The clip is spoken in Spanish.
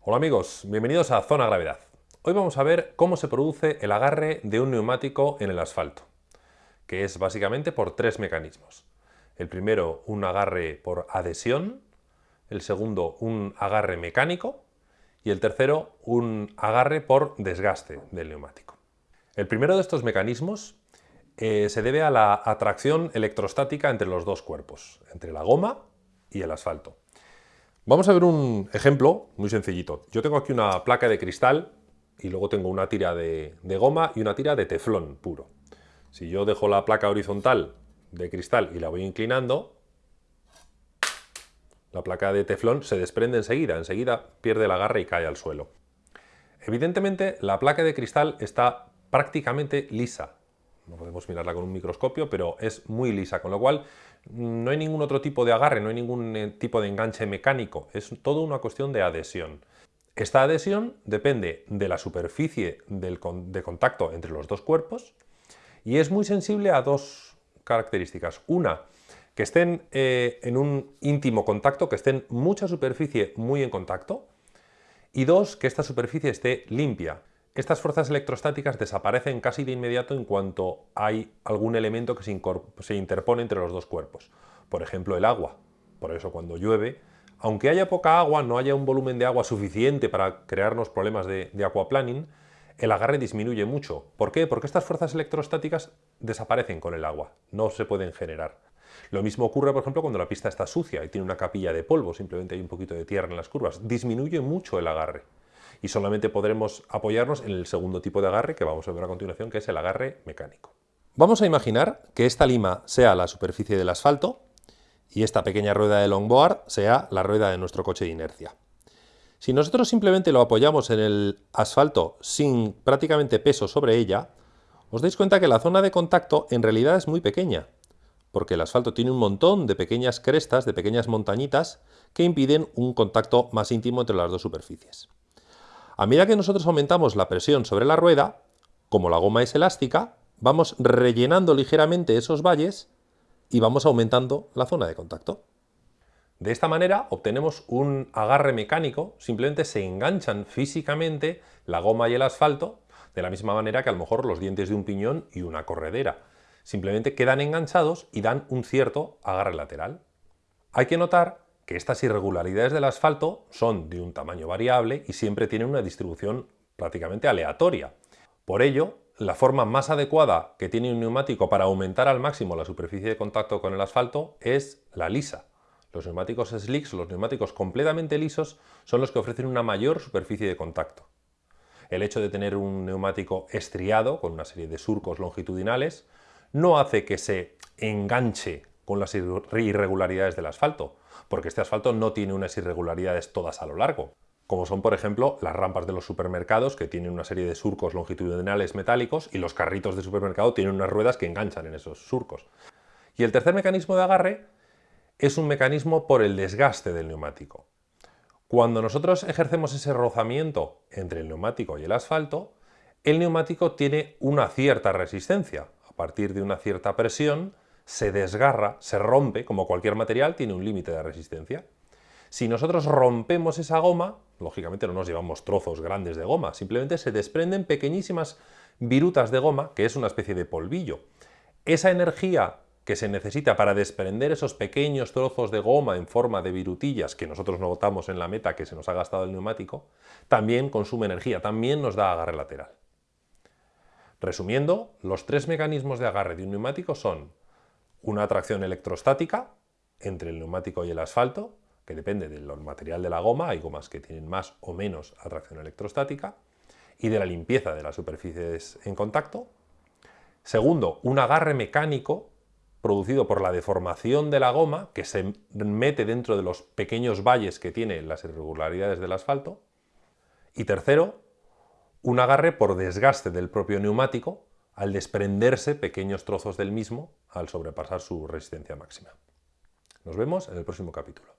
Hola amigos, bienvenidos a Zona Gravedad. Hoy vamos a ver cómo se produce el agarre de un neumático en el asfalto, que es básicamente por tres mecanismos. El primero, un agarre por adhesión, el segundo, un agarre mecánico y el tercero, un agarre por desgaste del neumático. El primero de estos mecanismos eh, se debe a la atracción electrostática entre los dos cuerpos, entre la goma y el asfalto. Vamos a ver un ejemplo muy sencillito. Yo tengo aquí una placa de cristal y luego tengo una tira de, goma y una tira de teflón puro. Si yo dejo la placa horizontal de cristal y la voy inclinando, la placa de teflón se desprende enseguida, enseguida pierde el agarre y cae al suelo. Evidentemente la placa de cristal está prácticamente lisa, no podemos mirarla con un microscopio, pero es muy lisa, con lo cual mm, no hay ningún otro tipo de agarre, no hay ningún eh, tipo de enganche mecánico, es todo una cuestión de adhesión. Esta adhesión depende de la superficie de contacto entre los dos cuerpos y es muy sensible a dos características. Una, que estén eh, en un íntimo contacto, que estén mucha superficie muy en contacto, y dos, que esta superficie esté limpia. Estas fuerzas electrostáticas desaparecen casi de inmediato en cuanto hay algún elemento que se, interpone entre los dos cuerpos. Por ejemplo, el agua. Por eso cuando llueve, aunque haya poca agua, no haya un volumen de agua suficiente para crearnos problemas de, de aquaplaning, el agarre disminuye mucho. ¿Por qué? Porque estas fuerzas electrostáticas desaparecen con el agua, no se pueden generar. Lo mismo ocurre, por ejemplo, cuando la pista está sucia y tiene una capilla de polvo, simplemente hay un poquito de tierra en las curvas. Disminuye mucho el agarre y solamente podremos apoyarnos en el segundo tipo de agarre que vamos a ver a continuación, que es el agarre mecánico. Vamos a imaginar que esta lima sea la superficie del asfalto y esta pequeña rueda de longboard sea la rueda de nuestro coche de inercia. Si nosotros simplemente lo apoyamos en el asfalto sin prácticamente peso sobre ella, os dais cuenta que la zona de contacto en realidad es muy pequeña, porque el asfalto tiene un montón de pequeñas crestas, de pequeñas montañitas, que impiden un contacto más íntimo entre las dos superficies. A medida que nosotros aumentamos la presión sobre la rueda, como la goma es elástica, vamos rellenando ligeramente esos valles y vamos aumentando la zona de contacto. De esta manera obtenemos un agarre mecánico, simplemente se enganchan físicamente la goma y el asfalto, de la misma manera que a lo mejor los dientes de un piñón y una corredera. Simplemente quedan enganchados y dan un cierto agarre lateral. Hay que notar que estas irregularidades del asfalto son de un tamaño variable y siempre tienen una distribución prácticamente aleatoria. Por ello, la forma más adecuada que tiene un neumático para aumentar al máximo la superficie de contacto con el asfalto es la lisa. Los neumáticos slicks, los neumáticos completamente lisos, son los que ofrecen una mayor superficie de contacto. El hecho de tener un neumático estriado, con una serie de surcos longitudinales, no hace que se enganche con las irregularidades del asfalto, porque este asfalto no tiene unas irregularidades todas a lo largo, como son por ejemplo las rampas de los supermercados que tienen una serie de surcos longitudinales metálicos y los carritos de supermercado tienen unas ruedas que enganchan en esos surcos. Y el tercer mecanismo de agarre es un mecanismo por el desgaste del neumático. Cuando nosotros ejercemos ese rozamiento entre el neumático y el asfalto, el neumático tiene una cierta resistencia. A partir de una cierta presión, se desgarra, se rompe, como cualquier material tiene un límite de resistencia. Si nosotros rompemos esa goma, lógicamente no nos llevamos trozos grandes de goma, simplemente se desprenden pequeñísimas virutas de goma, que es una especie de polvillo. Esa energía que se necesita para desprender esos pequeños trozos de goma en forma de virutillas que nosotros no botamos en la meta que se nos ha gastado el neumático, también consume energía, también nos da agarre lateral. Resumiendo, los tres mecanismos de agarre de un neumático son una atracción electrostática entre el neumático y el asfalto, que depende del material de la goma, hay gomas que tienen más o menos atracción electrostática, y de la limpieza de las superficies en contacto. Segundo, un agarre mecánico producido por la deformación de la goma, que se mete dentro de los pequeños valles que tiene las irregularidades del asfalto. Y tercero, un agarre por desgaste del propio neumático, al desprenderse pequeños trozos del mismo al sobrepasar su resistencia máxima. Nos vemos en el próximo capítulo.